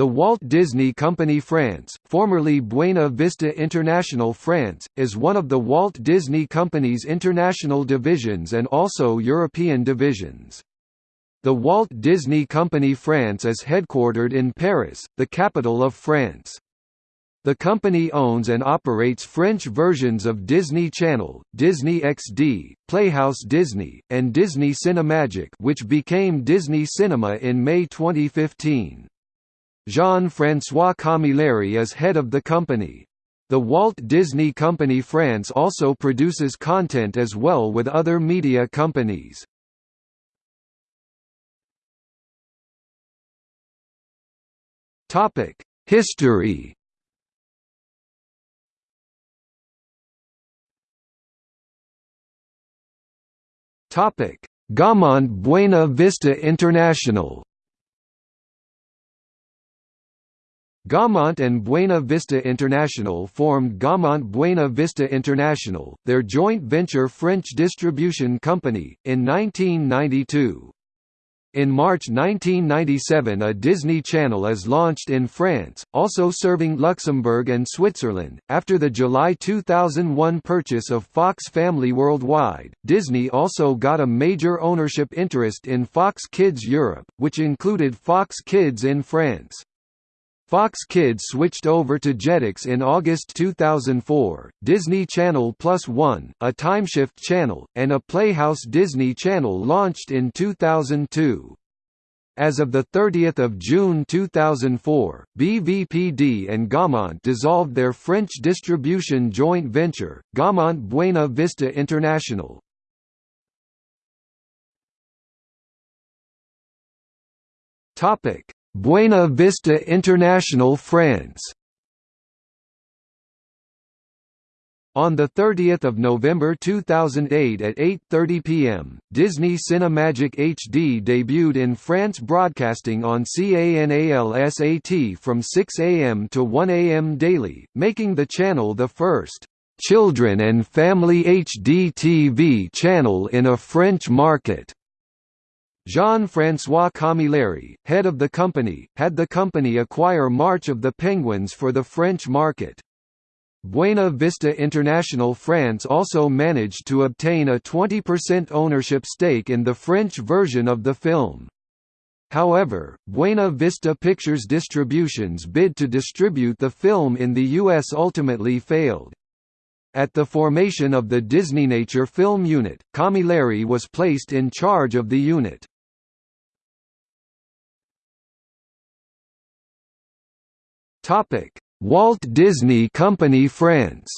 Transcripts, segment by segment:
The Walt Disney Company France, formerly Buena Vista International France, is one of the Walt Disney Company's international divisions and also European divisions. The Walt Disney Company France is headquartered in Paris, the capital of France. The company owns and operates French versions of Disney Channel, Disney XD, Playhouse Disney, and Disney Cinemagic which became Disney Cinema in May 2015. Jean-François Camilleri is head of the company. The Walt Disney Company France also produces content as well with other media companies. History Gaumont Buena Vista International Gaumont and Buena Vista International formed Gaumont Buena Vista International, their joint venture French distribution company, in 1992. In March 1997 a Disney Channel is launched in France, also serving Luxembourg and Switzerland. After the July 2001 purchase of Fox Family Worldwide, Disney also got a major ownership interest in Fox Kids Europe, which included Fox Kids in France. Fox Kids switched over to Jetix in August 2004, Disney Channel Plus One, a timeshift channel, and a Playhouse Disney Channel launched in 2002. As of 30 June 2004, BVPD and Gaumont dissolved their French distribution joint venture, Gaumont Buena Vista International. Topic Buena Vista International France On 30 November 2008 at 8.30 pm, Disney Cinemagic HD debuted in France broadcasting on CANAL-SAT from 6 am to 1 am daily, making the channel the first «children and family HD TV channel in a French market». Jean-François Camilleri, head of the company, had the company acquire March of the Penguins for the French market. Buena Vista International France also managed to obtain a 20% ownership stake in the French version of the film. However, Buena Vista Pictures Distribution's bid to distribute the film in the U.S. ultimately failed. At the formation of the Disneynature Film Unit, Camilleri was placed in charge of the unit. Topic: Walt Disney Company France.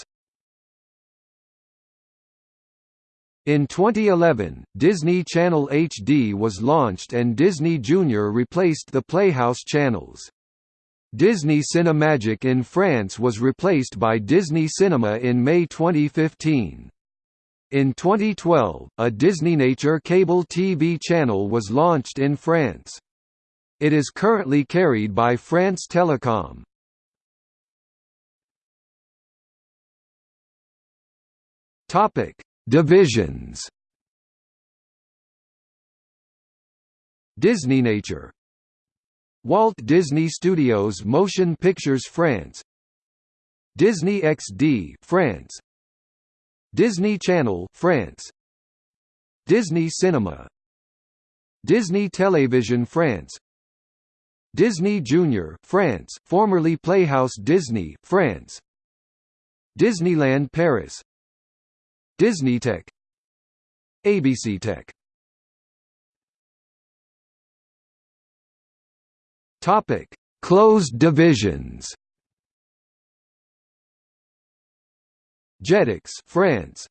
In 2011, Disney Channel HD was launched and Disney Junior replaced the Playhouse channels. Disney Cinemagic in France was replaced by Disney Cinema in May 2015. In 2012, a Disneynature cable TV channel was launched in France. It is currently carried by France Telecom. Topic: Divisions. Disney Nature. Walt Disney Studios Motion Pictures France. Disney XD France. Disney Channel France. Disney Cinema. Disney Television France. Disney Junior France. Formerly Playhouse Disney France. Disneyland Paris Disney Tech ABC Tech Topic: Closed divisions. Jetix, France.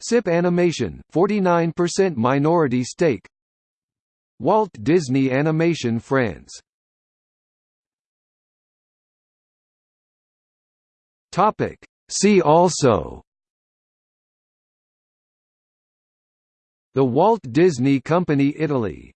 SIP Animation, 49% minority stake. Walt Disney Animation France. Topic: See also The Walt Disney Company Italy